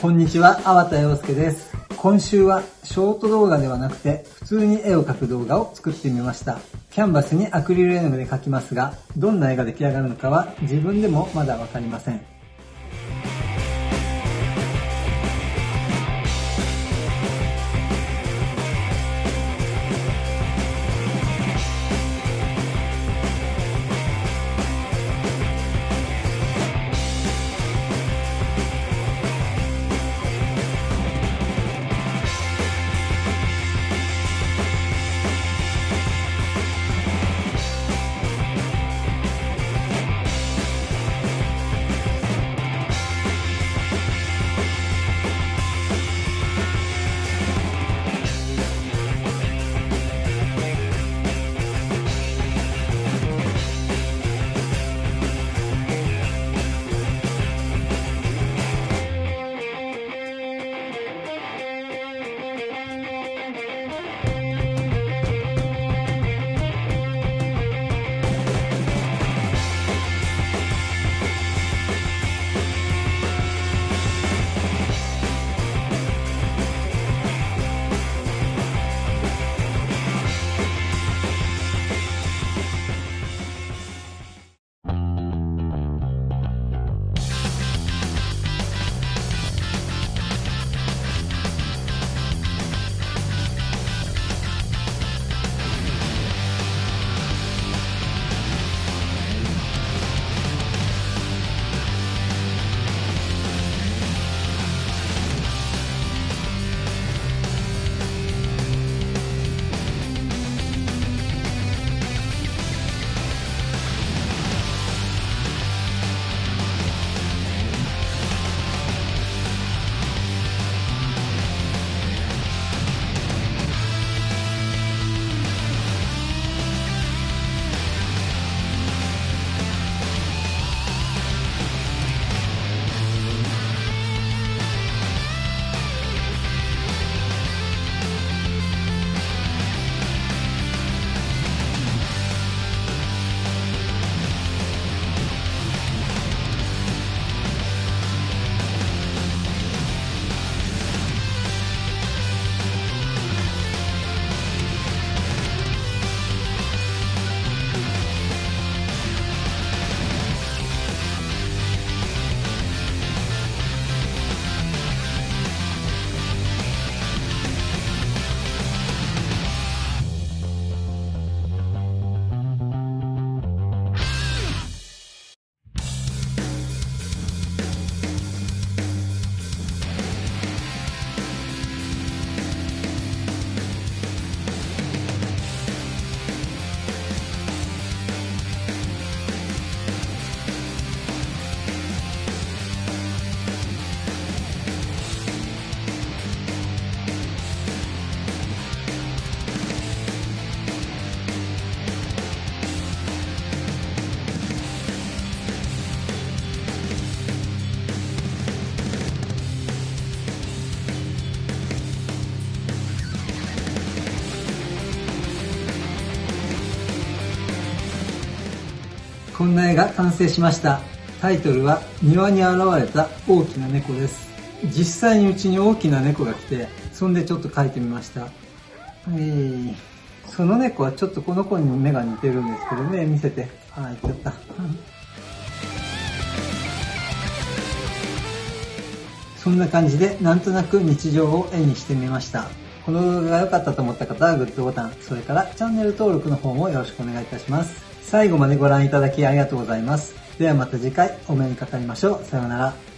こんにちは、粟田洋介です。今週はショート動画ではなくて普通に絵を描く動画を作ってみました。キャンバスにアクリル絵の具で描きますが、どんな絵が出来上がるのかは自分でもまだわかりません。こんな絵が完成しました。タイトルは庭に現れた大きな猫です。実際にうちに大きな猫が来て、そんでちょっと描いてみました。はい。その猫はちょっとこの子に目が似てるんですけどね、見せて。あ、言っちゃった。そんな感じで、なんとなく日常を絵にしてみました。この動画が良かったと思った方はグッドボタン、それからチャンネル登録の方もよろしくお願いいたします。最後までご覧いただきありがとうございます。ではまた次回お目にかかりましょう。さようなら。